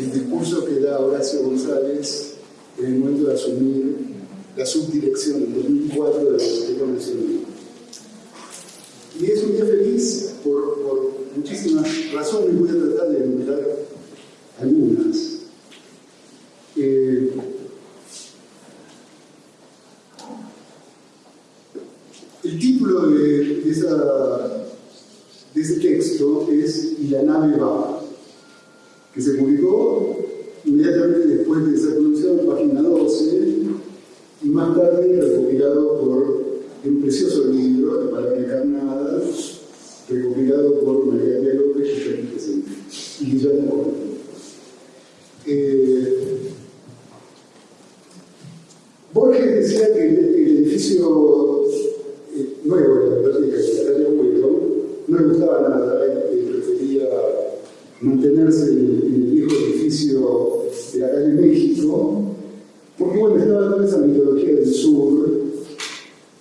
el discurso que da Horacio González en el momento de asumir la subdirección en 2004 de la Biblioteca Nacional. Y es un día feliz por, muchísimas razones, voy a tratar de enumerar algunas. Eh, el título de, de, de ese texto es Y la nave va, que se publicó inmediatamente después de ser anunciado en página 12 y más tarde recopilado por un precioso libro de Palabra Encarnada, recopilado por María María López, que está aquí presente, y Guillermo Corte. Eh, Borges decía que el, el edificio eh, nuevo de la biblioteca de la calle Abuelo no gustaba nada, él prefería mantenerse en el, viejo edificio de la calle México, porque bueno, estaba toda esa mitología del sur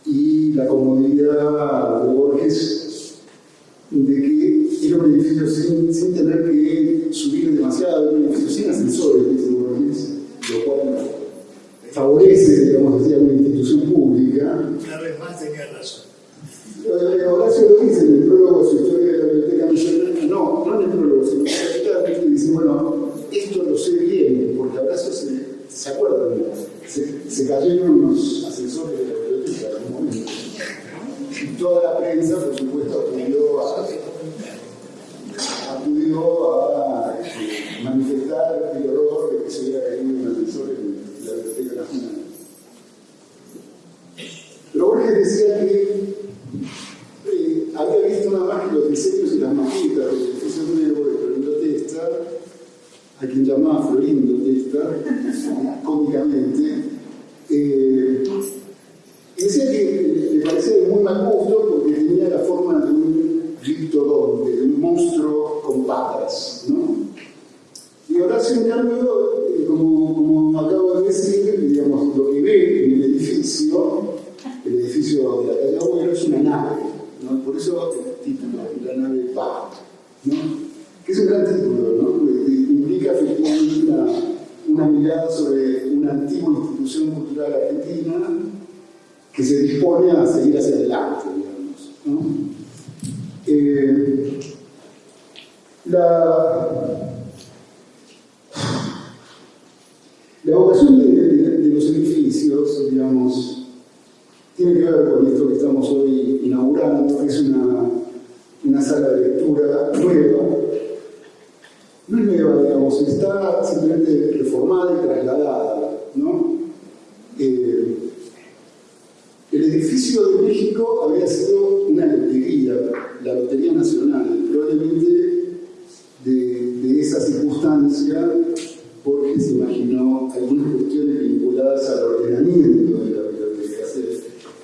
y la comodidad de Borges de que era un edificio sin, sin tener que subir demasiado, era un edificio sin ascensores, dice Borges, lo cual favorece, digamos, decía, una institución pública. Una vez más tenía razón. Eh, Horacio lo dice en el prólogo de su historia de la Biblioteca Nacional, no, no en el prólogo, sino en la mitad, y dice, bueno, esto lo sé bien, porque Horacio se, se acuerda, se, se cayeron los ascensores de la biblioteca en un momento. Y toda la prensa, por supuesto, acudió a, acudió a eh, manifestar el horror de que se hubiera caído un ascensor en la Biblioteca Nacional. Pero Borges decía que eh, había visto nada más que los diseños y las maquetas del edificio nuevo de Florindo Testa, a quien llamaba Florindo Testa, cómicamente, eh, y decía que le parecía de muy mal gusto porque tenía la forma de un gliptodonte, de un monstruo con patas, ¿no? Y Horacio, en cambio, eh, como, como acabo de decir, digamos, lo que ve en el edificio, el edificio de la calle Agüero, es una nave, ¿no? Por eso el título, la nave va, ¿no? Que es un gran título, ¿no? Porque implica efectivamente una, una mirada sobre una antigua cultural argentina que se dispone a seguir hacia adelante, digamos. Eh, la, la vocación de los edificios, digamos, tiene que ver con esto que estamos hoy inaugurando, que es una, una sala de lectura nueva. No es nueva, digamos, está simplemente reformada y trasladada, ¿no? Eh, el edificio de México había sido una lotería, la Lotería Nacional, probablemente de, esa circunstancia porque se imaginó algunas cuestiones vinculadas al ordenamiento de la biblioteca,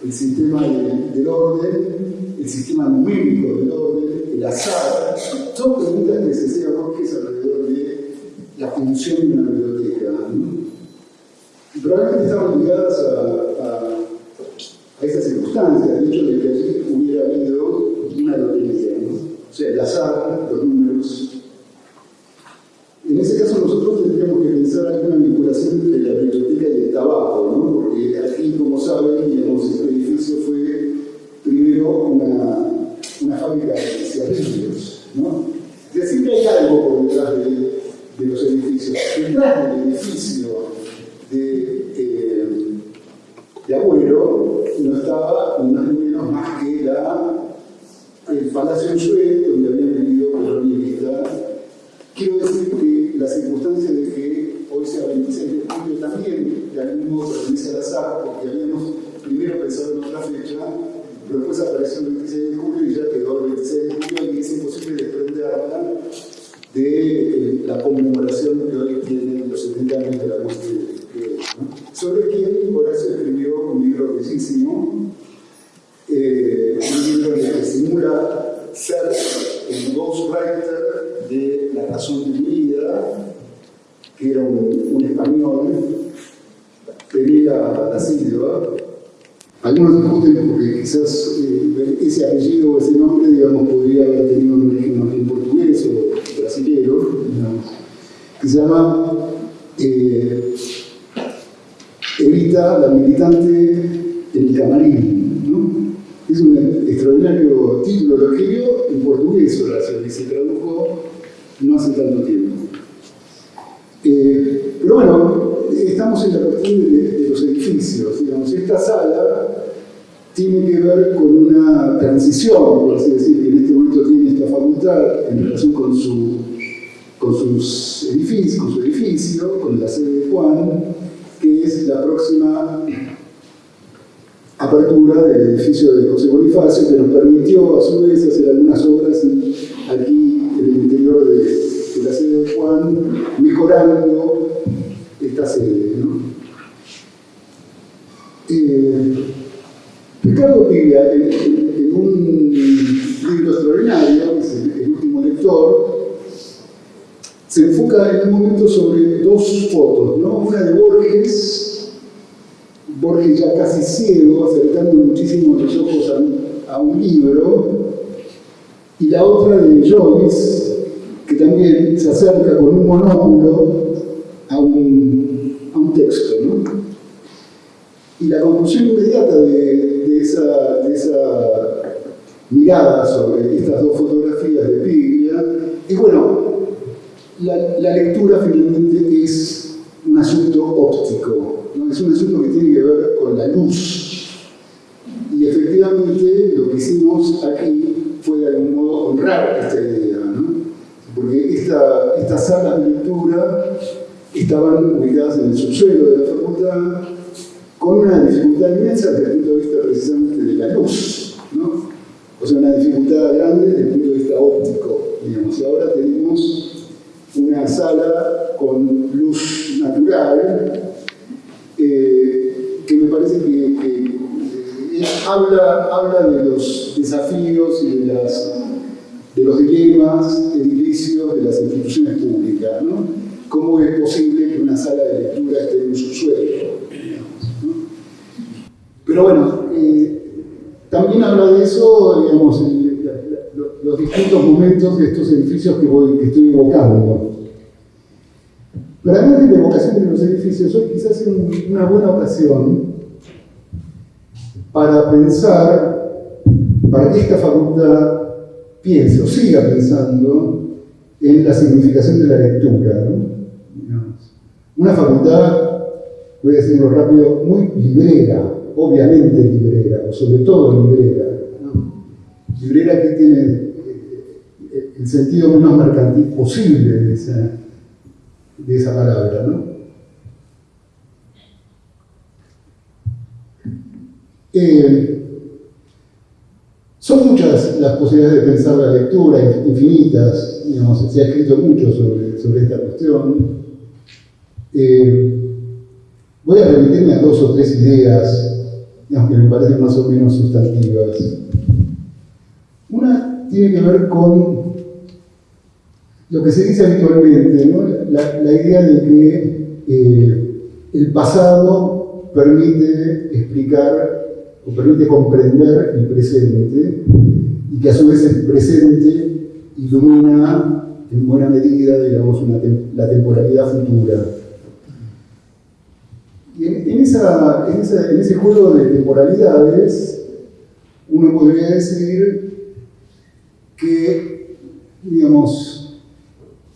el sistema del, orden, el sistema numérico del orden, el azar, son preguntas que se hacía Borges alrededor de la función de una biblioteca. ¿no? Probablemente estaban ligadas a, circunstancia, el hecho de que hubiera habido una lotería, ¿no? o sea, el azar, los números. También, de algún modo pertenece al azar, porque habíamos primero pensado en otra fecha, pero después apareció el 26 de julio y ya quedó el 26 de julio y es imposible desprenderla de eh, la conmemoración que hoy tienen los 70 años de la muerte de de- ¿no? sobre quien Horacio escribió un libro bellísimo, eh, un libro que simula ser el ghostwriter de La razón de mi vida, que era un español, Algunos discuten porque quizás eh, ese apellido o ese nombre, digamos, podría haber tenido un origen más bien portugués o brasilero, digamos. que se llama eh, Evita la militante el camarín. Es un extraordinario título, lo escribió en portugués Horacio y se tradujo no hace tanto tiempo. Eh, pero bueno, estamos en la cuestión de, los edificios. Digamos, esta sala tiene que ver con una transición, por así decir, que en este momento tiene esta facultad en relación con, su, con sus edificios, con su edificio, con la sede de Juan, que es la próxima apertura del edificio de José Bonifacio, que nos permitió a su vez hacer algunas obras aquí en el interior de, de la sede de Juan, mejorando esta sede. ¿no? Eh, Ricardo Piglia, en, un libro extraordinario, es el, el, último lector, se enfoca en un momento sobre dos fotos, ¿no? una de Borges, Borges ya casi ciego, acercando muchísimo los ojos a, a un libro, y la otra de Joyce, que también se acerca con un monóculo a un, texto. ¿no? Y la conclusión inmediata de, esa, mirada sobre estas dos fotografías de Piglia es, bueno, la, la, lectura finalmente es un asunto óptico, ¿no? es un asunto que tiene que ver con la luz. Y efectivamente lo que hicimos aquí fue de algún modo honrar esta idea, ¿no? porque esta, estas salas de lectura estaban ubicadas en el subsuelo de la facultad, con una dificultad inmensa desde el punto de vista precisamente de la luz, ¿no? O sea, una dificultad grande desde el punto de vista óptico, digamos. Y ahora tenemos una sala con luz natural, eh, que me parece que, eh, habla, habla de los desafíos y de, las, de los dilemas edilicios de las instituciones públicas, ¿no? ¿Cómo es posible que una sala de lectura esté en un subsuelo? Pero bueno, eh, también habla de eso, digamos, el, la, la, los distintos momentos de estos edificios que estoy evocando. Pero además de la evocación de los edificios, hoy quizás es una buena ocasión para pensar, para que esta facultad piense o siga pensando en la significación de la lectura. ¿no? Una facultad, voy a decirlo rápido, muy librera, obviamente librera, o sobre todo librera. Librera que tiene eh, el sentido menos mercantil posible de esa, de esa palabra. ¿no? Eh, son muchas las posibilidades de pensar la lectura, infinitas, digamos, se ha escrito mucho sobre, sobre esta cuestión. Eh, voy a remitirme a dos o tres ideas, digamos, que me parecen más o menos sustantivas. Una tiene que ver con lo que se dice habitualmente, la, idea de que eh, el pasado permite explicar o permite comprender el presente y que a su vez el presente ilumina en buena medida, digamos, la temporalidad futura. Y en, ese juego de temporalidades, uno podría decir que, digamos,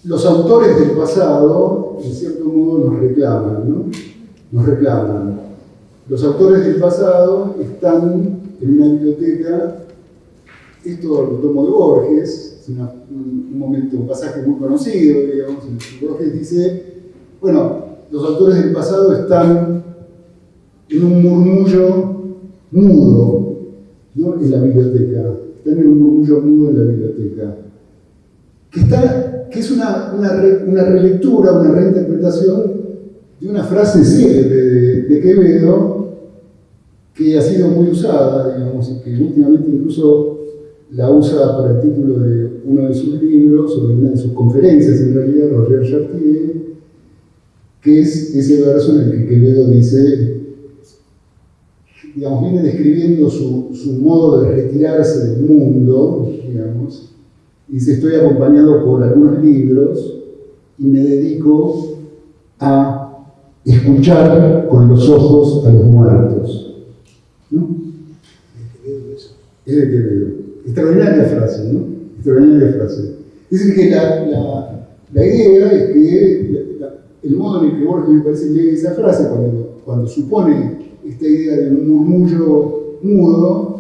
los autores del pasado, en cierto modo, nos reclaman, ¿no? Nos reclaman. Los autores del pasado están en una biblioteca, esto lo tomo de Borges, es un, momento, un pasaje muy conocido, digamos, en el que Borges dice, bueno, los autores del pasado están en un murmullo mudo ¿no? en la biblioteca, están en un murmullo mudo en la biblioteca, que, es una, una relectura, una reinterpretación de una frase célebre de, de Quevedo, que ha sido muy usada, digamos, y que últimamente incluso la usa para el título de uno de sus libros, o de una de sus conferencias en realidad, Roger Chartier, que es ese verso en el que Quevedo dice, digamos, viene describiendo su, su modo de retirarse del mundo, digamos, y dice, estoy acompañado por algunos libros y me dedico a escuchar con los ojos a los muertos. ¿No? Es de Quevedo. Extraordinaria frase, ¿no? Extraordinaria frase. Es decir, que la, la, la idea es que el modo en el que Borges me parece lee esa frase, cuando, cuando supone esta idea de un murmullo mudo,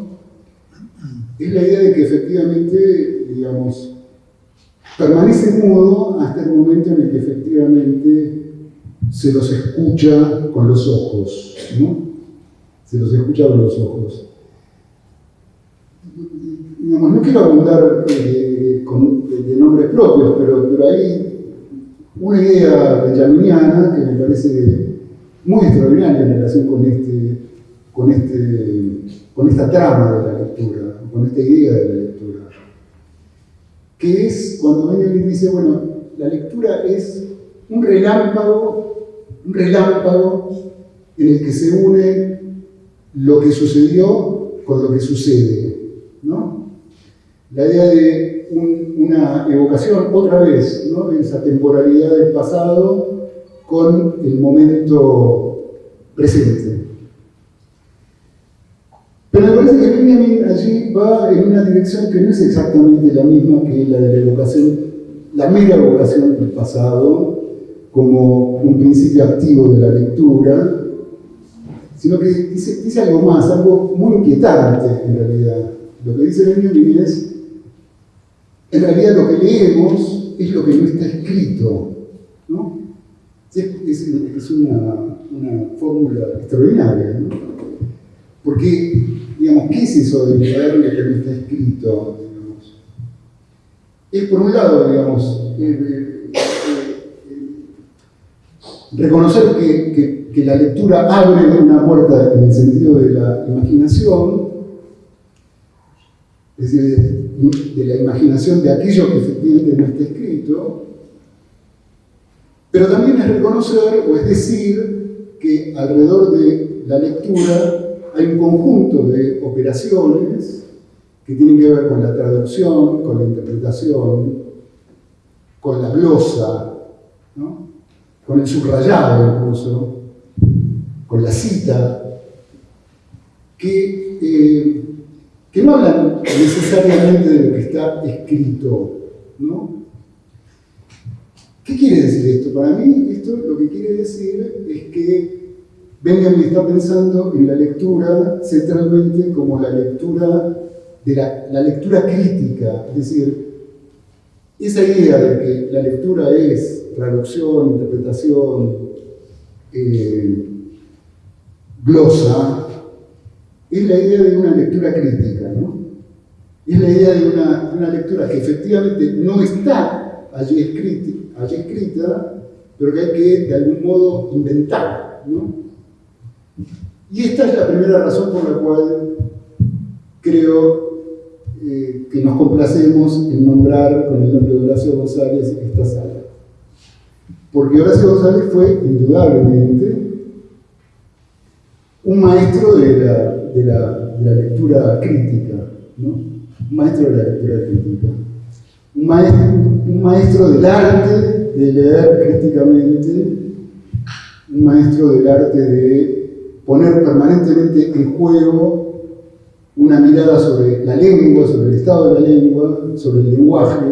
es la idea de que efectivamente, digamos, permanece mudo hasta el momento en el que efectivamente se los escucha con los ojos, ¿no? Se los escucha con los ojos. Digamos, no quiero abundar eh, con, de, nombres propios, pero, pero hay una idea benjaminiana que me parece muy extraordinaria en relación con, este, con, este, con esta trama de la lectura, con esta idea de la lectura, que es cuando Benjamin dice, bueno, la lectura es un relámpago, un relámpago en el que se une lo que sucedió con lo que sucede, ¿no? La idea de una evocación otra vez, ¿no? Esa temporalidad del pasado con el momento presente. Pero me parece que Benjamin allí va en una dirección que no es exactamente la misma que la de la evocación, la mera evocación del pasado, como un principio activo de la lectura, sino que dice, dice algo más, algo muy inquietante en realidad. Lo que dice Benjamin es, en realidad lo que leemos es lo que no está escrito, ¿no? Es, una, fórmula extraordinaria, ¿no? Porque, digamos, ¿qué es eso de leer lo que no está escrito? Es por un lado, digamos, eh, eh, eh, reconocer que, que, que, la lectura abre una puerta en el sentido de la imaginación, es decir, de, la imaginación de aquello que efectivamente no está escrito, pero también es reconocer, o es decir, que alrededor de la lectura hay un conjunto de operaciones que tienen que ver con la traducción, con la interpretación, con la glosa, con el subrayado incluso, con la cita, que, eh, que no hablan necesariamente de lo que está escrito. ¿no? ¿Qué quiere decir esto? Para mí esto lo que quiere decir es que Benjamin está pensando en la lectura centralmente como la lectura de la, la, lectura crítica, es decir, esa idea de que la lectura es traducción, interpretación, eh, glosa, es la idea de una lectura crítica, ¿no? Es la idea de una, lectura que efectivamente no está allí escrita, allí escrita, pero que hay que de algún modo inventar, ¿no? Y esta es la primera razón por la cual creo eh, que nos complacemos en nombrar con el nombre de Horacio González esta sala. Porque Horacio González fue indudablemente un maestro de la, de la, lectura crítica, ¿no? un maestro de la lectura crítica, un maestro, del arte de leer críticamente, un maestro del arte de poner permanentemente en juego una mirada sobre la lengua, sobre el estado de la lengua, sobre el lenguaje,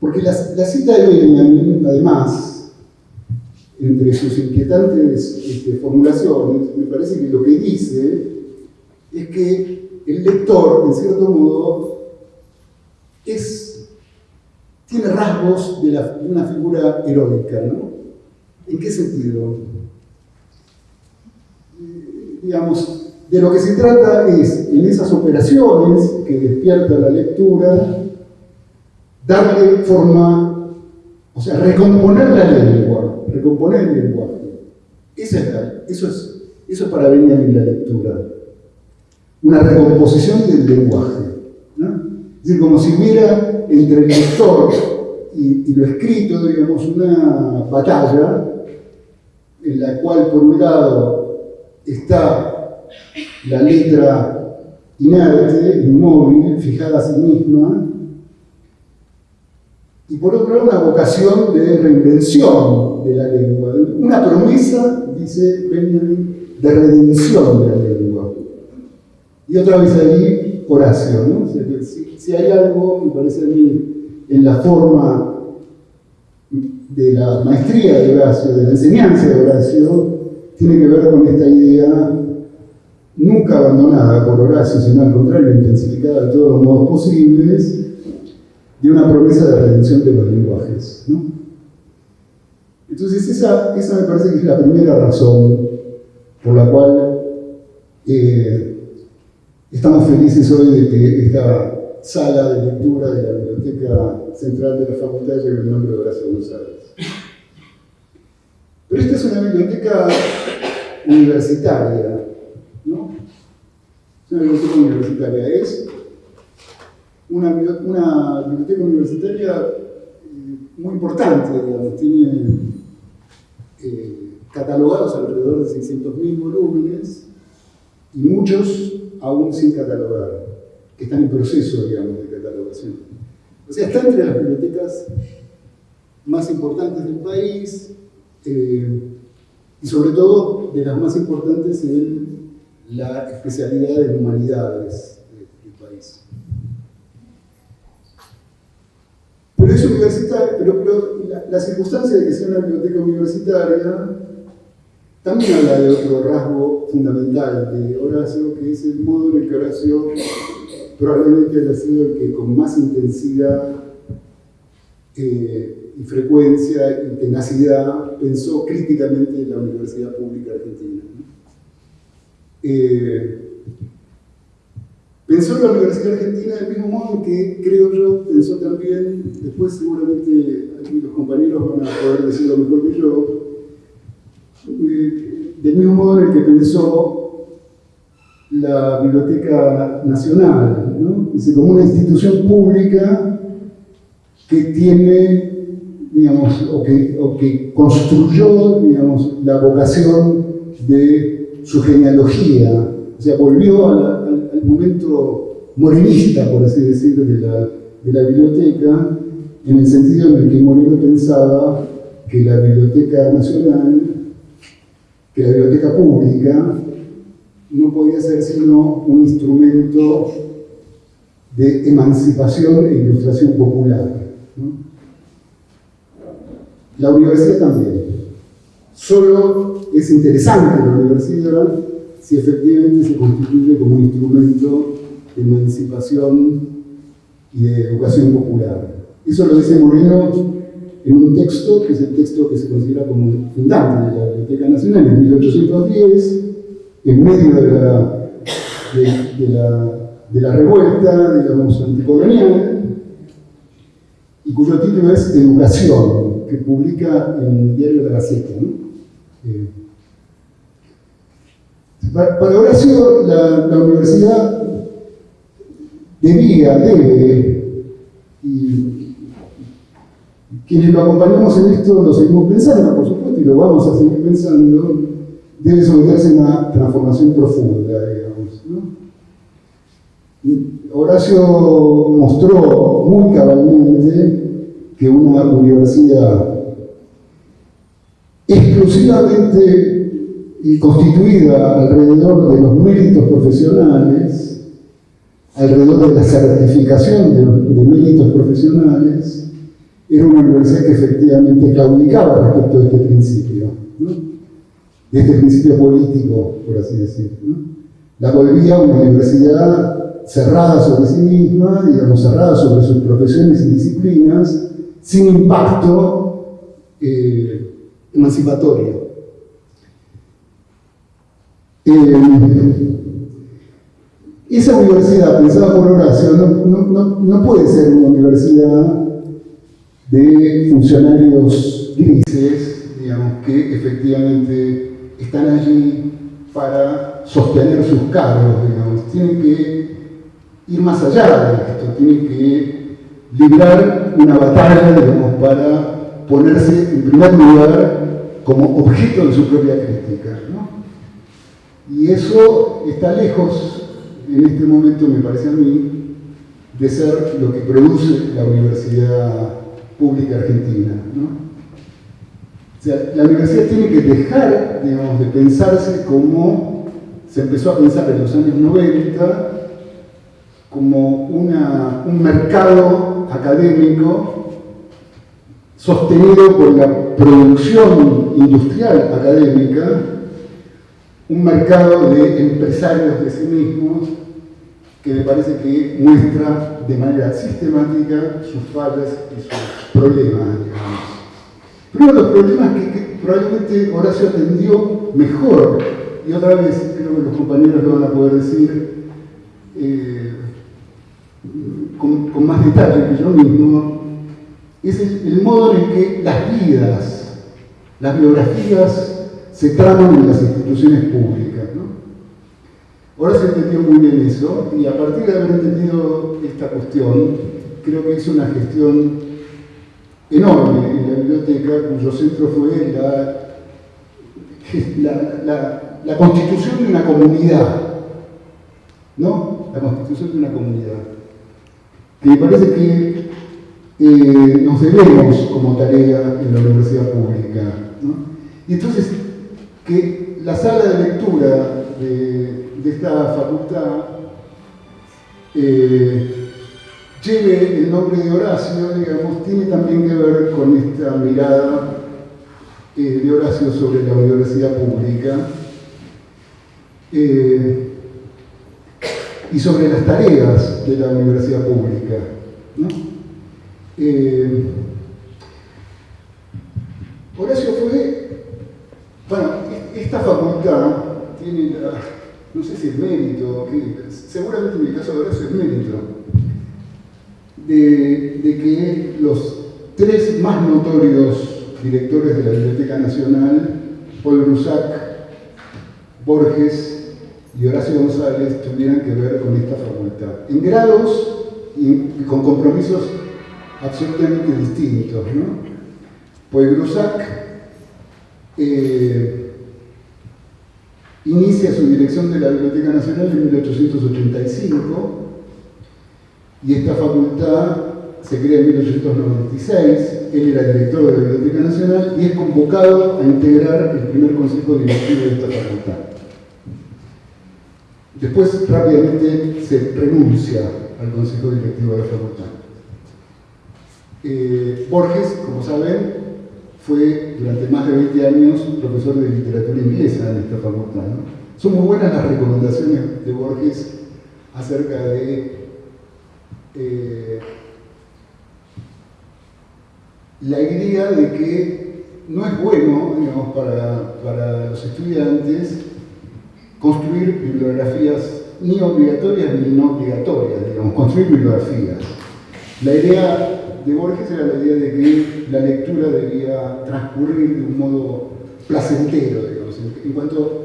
porque la, la cita de Benjamin, además, entre sus inquietantes este, formulaciones, me parece que lo que dice es que el lector, en cierto modo, tiene rasgos de, una figura heroica, ¿no? ¿En qué sentido? digamos, de lo que se trata es, en esas operaciones que despierta la lectura, darle forma, o sea, recomponer la lengua, recomponer el lenguaje. Esa es eso, es, eso es para Benjamin la lectura. Una recomposición del lenguaje. Es decir, como si hubiera entre el lector y, y lo escrito, digamos, una batalla en la cual, por un lado, está la letra inerte, inmóvil, fijada a sí misma, y por otro lado una vocación de reinvención de la lengua, una promesa, dice Benjamin, de redención de la lengua. Y otra vez ahí Horacio, ¿no? si, hay algo, me parece a mí, en la forma de la maestría de Horacio, de la enseñanza de Horacio, tiene que ver con esta idea nunca abandonada por Horacio, sino al contrario, intensificada de todos los modos posibles, de una promesa de redención de los lenguajes. ¿no? Entonces, esa, esa me parece que es la primera razón por la cual eh, estamos felices hoy de que esta sala de lectura de la Biblioteca Central de la Facultad lleve el nombre de Horacio González. Pero esta es una biblioteca universitaria, ¿no? Es una biblioteca universitaria, es una, biblioteca universitaria eh, muy importante, digamos, tiene eh, catalogados alrededor de 600.000 volúmenes y muchos aún sin catalogar, que están en proceso, digamos, de catalogación. O sea, está entre las bibliotecas más importantes del país eh, y sobre todo de las más importantes en la especialidad de humanidades del país. Pero es universitaria, pero, la, circunstancia de que sea una biblioteca universitaria también habla de otro rasgo fundamental de Horacio, que es el modo en el que Horacio probablemente haya sido el que con más intensidad eh, y frecuencia y tenacidad pensó críticamente en la Universidad Pública Argentina. Eh, pensó en la Universidad Argentina del mismo modo que creo yo pensó también, después seguramente aquí los compañeros van a poder decirlo mejor que yo, del mismo modo en el que pensó la Biblioteca Nacional, ¿no? como una institución pública que tiene, digamos, o que, construyó, digamos, la vocación de su genealogía, o sea, volvió al, momento morenista, por así decirlo, de la, de la biblioteca, en el sentido en el que Moreno pensaba que la Biblioteca Nacional, que la Biblioteca Pública, no podía ser sino un instrumento de emancipación e ilustración popular. La universidad también. Solo es interesante la universidad si efectivamente se constituye como un instrumento de emancipación y de educación popular. Eso lo dice Moreno en un texto, que es el texto que se considera como fundante de la Biblioteca Nacional, en 1810, en medio de la, de, la, de la revuelta, digamos, anticolonial, y cuyo título es Educación, que publica en el diario La Gaceta. Eh, para, Horacio, la, la, universidad debía, debe, y quienes lo acompañamos en esto lo seguimos pensando, por supuesto, y lo vamos a seguir pensando, debe someterse a una transformación profunda, digamos. Horacio mostró muy cabalmente que una universidad exclusivamente constituida alrededor de los méritos profesionales, alrededor de la certificación de, de méritos profesionales, era una universidad que efectivamente claudicaba respecto a este principio. ¿no? de este principio político, por así decirlo. La volvía una universidad cerrada sobre sí misma, digamos, cerrada sobre sus profesiones y disciplinas, sin impacto eh, emancipatorio. Eh, esa universidad, pensada por Horacio, no, puede ser una universidad de funcionarios grises, digamos, que efectivamente están allí para sostener sus cargos, digamos. Tienen que ir más allá de esto, tienen que librar una batalla, digamos, para ponerse en primer lugar como objeto de su propia crítica. Y eso está lejos, en este momento me parece a mí, de ser lo que produce la universidad Pública Argentina. La universidad tiene que dejar, digamos, de pensarse como se empezó a pensar en los años 90, como un mercado académico sostenido por la producción industrial académica, un mercado de empresarios de sí mismos que me parece que muestra de manera sistemática sus fallas y sus problemas, Pero uno de los problemas que, probablemente Horacio atendió mejor, y otra vez creo que los compañeros lo van a poder decir eh, con, más detalle que yo mismo, es el, modo en que las vidas, las biografías se traman en las instituciones públicas. Ahora se entendió muy bien eso y a partir de haber entendido esta cuestión, creo que hizo una gestión enorme en la biblioteca cuyo centro fue la, la, constitución de una comunidad, ¿no? La constitución de una comunidad. Que me parece que eh, nos debemos como tarea en la universidad pública. ¿no? Y entonces, que la sala de lectura de de esta facultad eh, lleve el nombre de Horacio, digamos, tiene también que ver con esta mirada eh, de Horacio sobre la universidad pública eh, y sobre las tareas de la universidad pública. Horacio fue, bueno, esta facultad tiene la, no sé si es mérito, seguramente en mi caso de Horacio es mérito, de, que los tres más notorios directores de la Biblioteca Nacional, Paul Rusac, Borges y Horacio González, tuvieran que ver con esta facultad, en grados y, con compromisos absolutamente distintos. ¿no? Paul Rusac eh, Inicia su dirección de la Biblioteca Nacional en 1885 y esta facultad se crea en 1896. Él era director de la Biblioteca Nacional y es convocado a integrar el primer consejo directivo de esta facultad. Después rápidamente se renuncia al consejo directivo de la facultad. Eh, Borges, como saben, fue durante más de 20 años profesor de literatura inglesa en esta facultad. Son muy buenas las recomendaciones de Borges acerca de eh, la idea de que no es bueno, digamos, para, para los estudiantes construir bibliografías ni obligatorias ni no obligatorias, digamos, construir bibliografías. La idea de Borges era la idea de que la lectura debía transcurrir de un modo placentero, digamos. En cuanto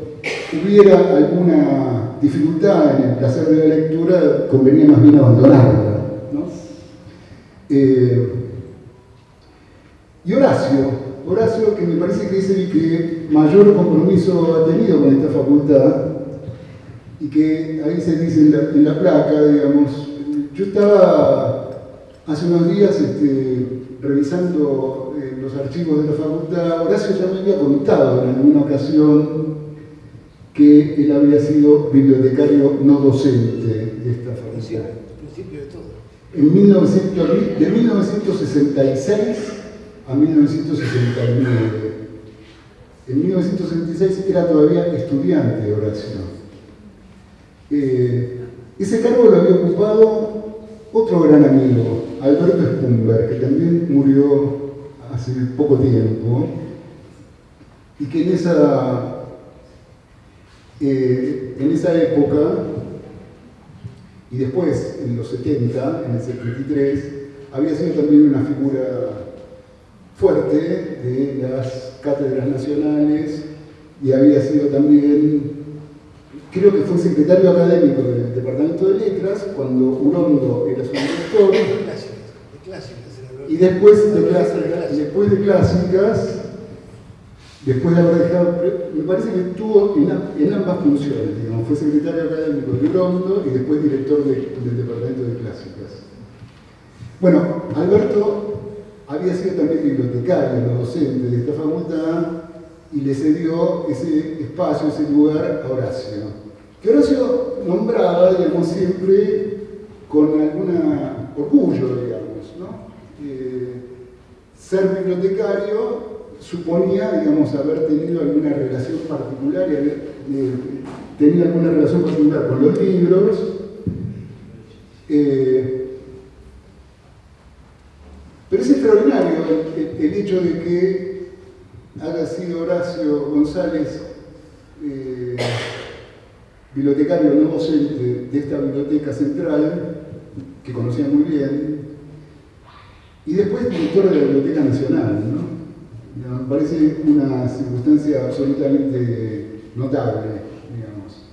hubiera alguna dificultad en el placer de la lectura, convenía más bien abandonarla. Eh, y Horacio, Horacio que me parece que es el que mayor compromiso ha tenido con esta facultad, y que ahí se dice en la placa, digamos, yo estaba Hace unos días, este, revisando eh, los archivos de la facultad, Horacio ya me había contado en alguna ocasión que él había sido bibliotecario no docente de esta facultad. de. En 1900, de 1966 a 1969. En 1966 era todavía estudiante Horacio. Eh, ese cargo lo había ocupado otro gran amigo, Alberto Spumberg, que también murió hace poco tiempo, y que en esa, eh, en esa época, y después en los 70, en el 73, había sido también una figura fuerte de las cátedras nacionales y había sido también creo que fue secretario académico del Departamento de Letras cuando Urondo era su director. Y después de, clásicas, después de clásicas, después de haber dejado, me parece que estuvo en, ambas funciones, digamos, fue secretario académico de Urondo y después director del Departamento de Clásicas. Bueno, Alberto había sido también bibliotecario, docente de esta facultad, y le cedió ese espacio, ese lugar a Horacio. Que Horacio nombraba, digamos, siempre con algún orgullo, ser bibliotecario suponía, digamos, haber tenido alguna relación particular y eh, alguna relación particular con los libros. Eh, pero es extraordinario el, hecho de que haya sido Horacio González eh, bibliotecario no docente de esta biblioteca central, que conocía muy bien, y después director de la Biblioteca Nacional. ¿no? Me parece una circunstancia absolutamente notable, digamos.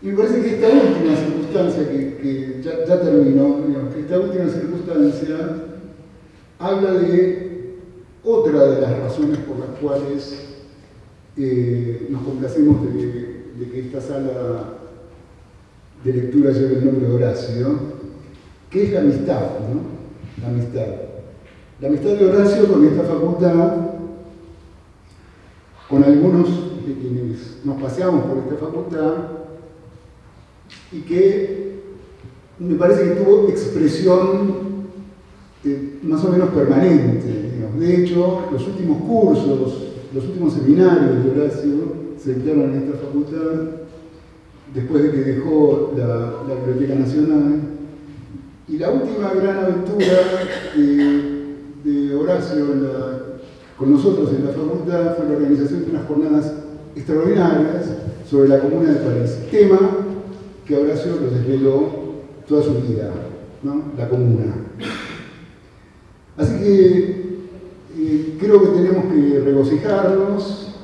Y me parece que esta última circunstancia, que, ya, ya, terminó, que esta última circunstancia habla de otra de las razones por las cuales eh, nos complacemos de, de que esta sala de lectura lleve el nombre de Horacio, que es la amistad, ¿no? La amistad. La amistad de Horacio con esta facultad, con algunos de quienes nos paseamos por esta facultad, y que me parece que tuvo expresión eh, más o menos permanente. De hecho, los últimos cursos, los últimos seminarios de Horacio se dictaron en esta facultad después de que dejó la, la Biblioteca Nacional y la última gran aventura de, Horacio con nosotros en la facultad fue la organización de unas jornadas extraordinarias sobre la Comuna de París, tema que Horacio lo desveló toda su vida, la Comuna. Así que eh, creo que tenemos que regocijarnos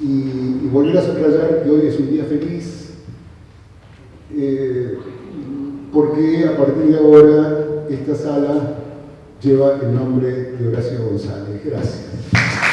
y, y, volver a subrayar que hoy es un día feliz. Eh, porque a partir de ahora esta sala lleva el nombre de Horacio González. Gracias.